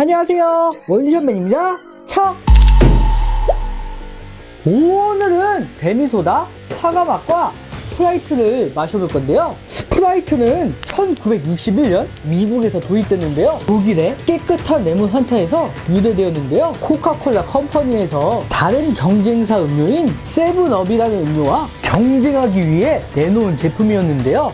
안녕하세요. 원샷맨입니다. 척 오늘은 데미소다 사과맛과 스프라이트를 마셔볼 건데요. 스프라이트는 1961년 미국에서 도입됐는데요. 독일의 깨끗한 레몬 환타에서 유래되었는데요. 코카콜라 컴퍼니에서 다른 경쟁사 음료인 세븐업이라는 음료와 경쟁하기 위해 내놓은 제품이었는데요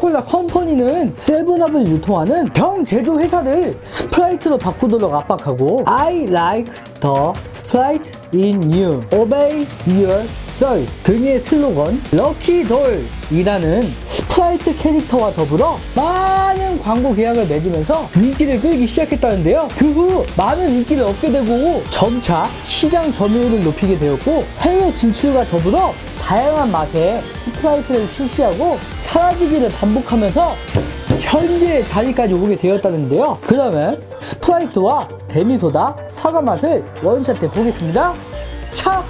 코카콜라 컴퍼니는 세븐업을 유통하는 병 제조 회사를 스프라이트로 바꾸도록 압박하고 I like the Sprite in you. Obey your thirst. 등의 슬로건 럭키돌이라는 스프라이트 캐릭터와 더불어 많은 광고 계약을 맺으면서 인기를 끌기 시작했다는데요. 그 후 많은 인기를 얻게 되고 점차 시장 점유율을 높이게 되었고 해외 진출과 더불어 다양한 맛의 스프라이트를 출시하고 사라지기를 반복하면서 현재의 자리까지 오게 되었다는데요. 그러면 스프라이트와 데미소다 사과 맛을 원샷 해 보겠습니다. 차!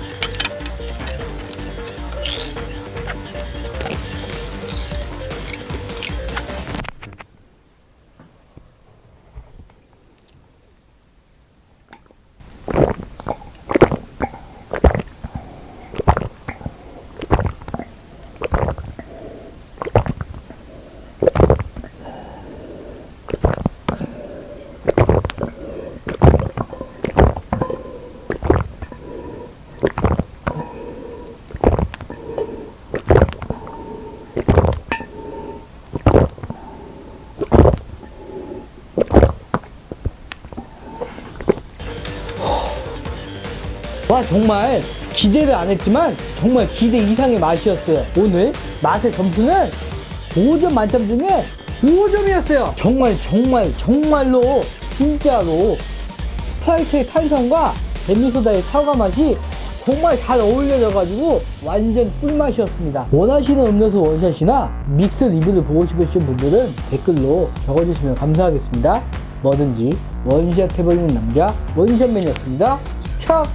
와 정말 기대를 안 했지만 정말 기대 이상의 맛이었어요. 오늘 맛의 점수는 5점 만점 중에 5점이었어요. 정말 정말 정말로 진짜로 스프라이트의 탄산과 데미소다의 사과 맛이 정말 잘 어울려져가지고 완전 꿀맛이었습니다. 원하시는 음료수 원샷이나 믹스 리뷰를 보고 싶으신 분들은 댓글로 적어주시면 감사하겠습니다. 뭐든지 원샷 해버리는 남자 원샷맨이었습니다. 척!